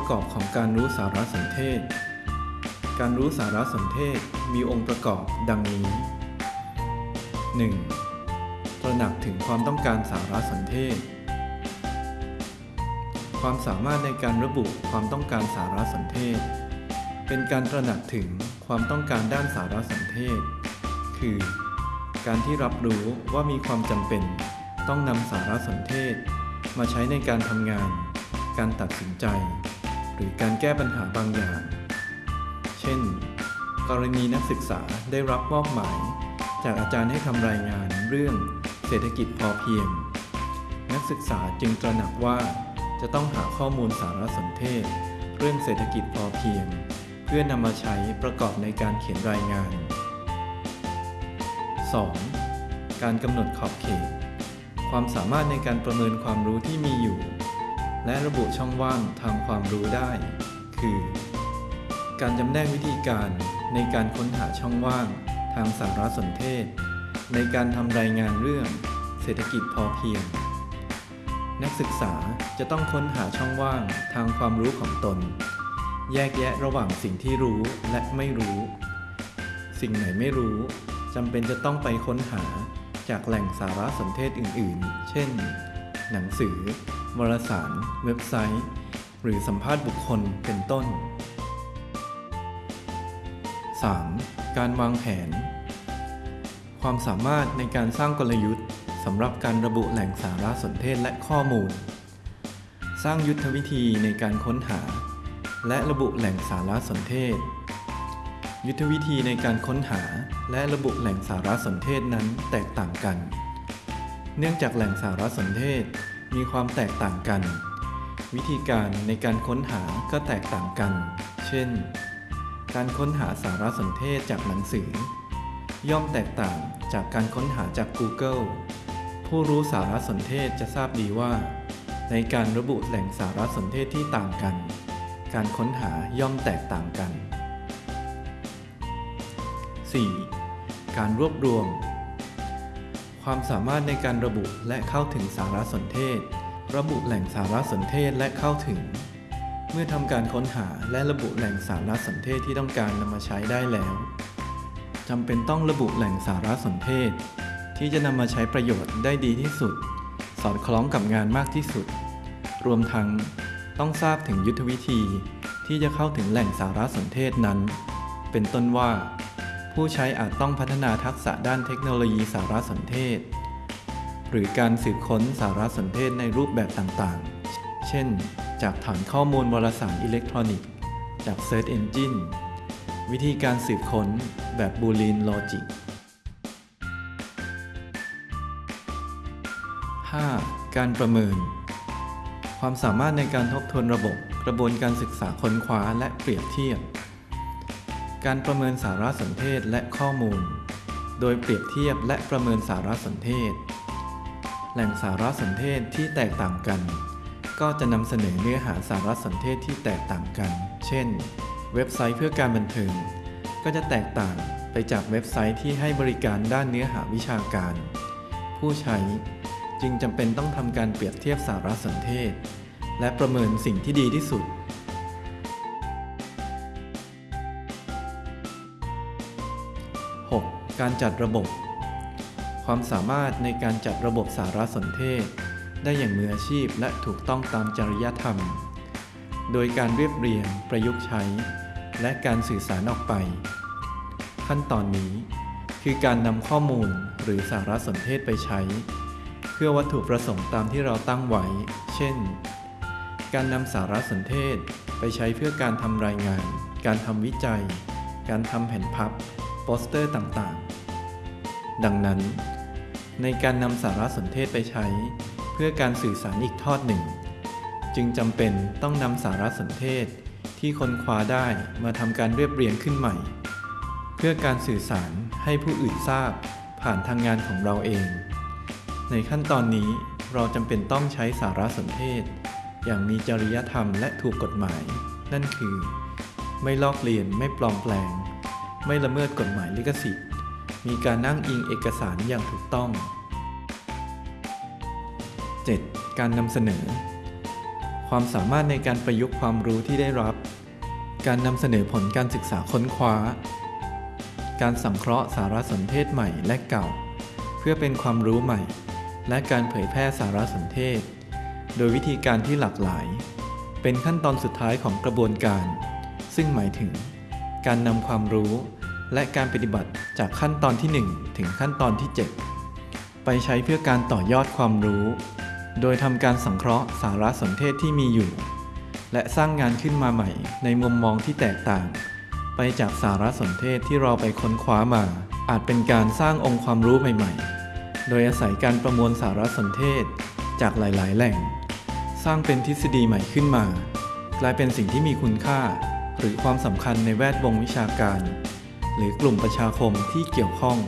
ประกอบของการรู้สารสนเทศ การรู้สารสนเทศมีองค์ประกอบดังนี้ 1. ตระหนักถึงความต้องการสารสนเทศ ความสามารถในการระบุความต้องการสารสนเทศ เป็นการตระหนักถึงความต้องการด้านสารสนเทศ คือ การที่รับรู้ว่ามีความจำเป็น ต้องนำสารสนเทศ มาใช้ในการทำงานการตัดสินใจ หรือการแก้ปัญหาบางอย่าง เช่น กรณีนักศึกษาได้รับมอบหมาย จากอาจารย์ให้ทำรายงานเรื่องเศรษฐกิจพอเพียง นักศึกษาจึงตระหนักว่าจะต้องหาข้อมูลสารสนเทศ เรื่องเศรษฐกิจพอเพียง เพื่อนำมาใช้ประกอบในการเขียนรายงาน 2. การกำหนดขอบเขต ความสามารถในการประเมินความรู้ที่มีอยู่ และระบุช่องว่างทางความรู้ได้ คือ การจำแนกวิธีการในการค้นหาช่องว่างทางสารสนเทศ ในการทำรายงานเรื่อง เศรษฐกิจพอเพียง นักศึกษาจะต้องค้นหาช่องว่างทางความรู้ของตน แยกแยะระหว่างสิ่งที่รู้และไม่รู้ สิ่งไหนไม่รู้จำเป็นจะต้องไปค้นหาจากแหล่งสารสนเทศอื่น ๆ เช่น หนังสือ วารสาร เว็บไซต์ หรือสัมภาษณ์บุคคลเป็นต้น 3. การวางแผน ความสามารถในการสร้างกลยุทธ์สำหรับการระบุแหล่งสารสนเทศและข้อมูล สร้างยุทธวิธีในการค้นหา และระบุแหล่งสารสนเทศ ยุทธวิธีในการค้นหา และระบุแหล่งสารสนเทศนั้นแตกต่างกัน เนื่องจากแหล่งสารสนเทศ มีความแตกต่างกัน วิธีการในการค้นหาก็แตกต่างกัน เช่น การค้นหาสารสนเทศจากหนังสือ ย่อมแตกต่างจากการค้นหาจาก Google ผู้รู้สารสนเทศจะทราบดีว่า ในการระบุแหล่งสารสนเทศที่ต่างกัน การค้นหาย่อมแตกต่างกัน 4. การรวบรวม ความสามารถในการระบุและเข้าถึงสารสนเทศ ระบุแหล่งสารสนเทศและเข้าถึง เมื่อทำการค้นหาและระบุแหล่งสารสนเทศที่ต้องการนำมาใช้ได้แล้วจำเป็นต้องระบุแหล่งสารสนเทศ ที่จะนำมาใช้ประโยชน์ได้ดีที่สุด สอดคล้องกับงานมากที่สุด รวมทั้งต้องทราบถึงยุทธวิธีที่จะเข้าถึงแหล่งสารสนเทศนั้น เป็นต้นว่า ผู้ใช้อาจต้องพัฒนาทักษะด้านเทคโนโลยีสารสนเทศ หรือการสืบค้นสารสนเทศในรูปแบบต่างๆ เช่น จากฐานข้อมูลวารสารอิเล็กทรอนิกส์ จาก Search Engine วิธีการสืบค้นแบบ Boolean Logic 5. การประเมิน ความสามารถในการทบทวนระบบ กระบวนการศึกษาค้นคว้าและเปรียบเทียบ การประเมินสารสนเทศและข้อมูล โดยเปรียบเทียบและประเมินสารสนเทศ แหล่งสารสนเทศที่แตกต่างกัน ก็จะนำเสนอเนื้อหาสารสนเทศที่แตกต่างกัน เช่น เว็บไซต์เพื่อการบันเทิง ก็จะแตกต่างไปจากเว็บไซต์ที่ให้บริการด้านเนื้อหาวิชาการ ผู้ใช้จึงจำเป็นต้องทำการเปรียบเทียบสารสนเทศ และประเมินสิ่งที่ดีที่สุด 6. การจัดระบบ ความสามารถในการจัดระบบสารสนเทศ ได้อย่างมืออาชีพและถูกต้องตามจริยธรรม โดยการเรียบเรียง ประยุกต์ใช้ และการสื่อสารออกไป ขั้นตอนนี้ คือการนำข้อมูลหรือสารสนเทศไปใช้ เพื่อวัตถุประสงค์ตามที่เราตั้งไว้ เช่น การนำสารสนเทศไปใช้เพื่อการทำรายงาน การทำวิจัย การทำแผ่นพับ ปสเตอร์ต่างๆ ดังนั้น ในการนำสารสนเทศไปใช้ เพื่อการสื่อสารอีกทอดหนึ่ง จึงจำเป็นต้องนำสารสนเทศที่ค้นคว้าได้มาทำการเรียบเรียงขึ้นใหม่ เพื่อการสื่อสารให้ผู้อื่นทราบผ่านทางงานของเราเอง ในขั้นตอนนี้เราจำเป็นต้องใช้สารสนเทศ อย่างมีจริยธรรมและถูกกฎหมาย นั่นคือ ไม่ลอกเลียนไม่ปลอมแปลง ไม่ละเมิดกฎหมายลิขสิทธิ์ มีการนั่งอิงเอกสารอย่างถูกต้อง 7. การนำเสนอ ความสามารถในการประยุกต์ความรู้ที่ได้รับ การนำเสนอผลการศึกษาค้นคว้า การสังเคราะห์สารสนเทศใหม่และเก่า เพื่อเป็นความรู้ใหม่ และการเผยแพร่สารสนเทศ โดยวิธีการที่หลากหลาย เป็นขั้นตอนสุดท้ายของกระบวนการ ซึ่งหมายถึง การนำความรู้ และการปฏิบัติจากขั้นตอนที่ 1 ถึงขั้นตอนที่ 7 ไปใช้เพื่อการต่อยอดความรู้ โดยทำการสังเคราะห์สารสนเทศที่มีอยู่ และสร้างงานขึ้นมาใหม่ในมุมมองที่แตกต่าง ไปจากสารสนเทศที่เราไปค้นคว้ามา อาจเป็นการสร้างองค์ความรู้ใหม่ ๆ โดยอาศัยการประมวลสารสนเทศจากหลาย ๆ แหล่ง สร้างเป็นทฤษฎีใหม่ขึ้นมา กลายเป็นสิ่งที่มีคุณค่า หรือความสำคัญในแวดวงวิชาการ หรือกลุ่มประชาคมที่เกี่ยวข้อง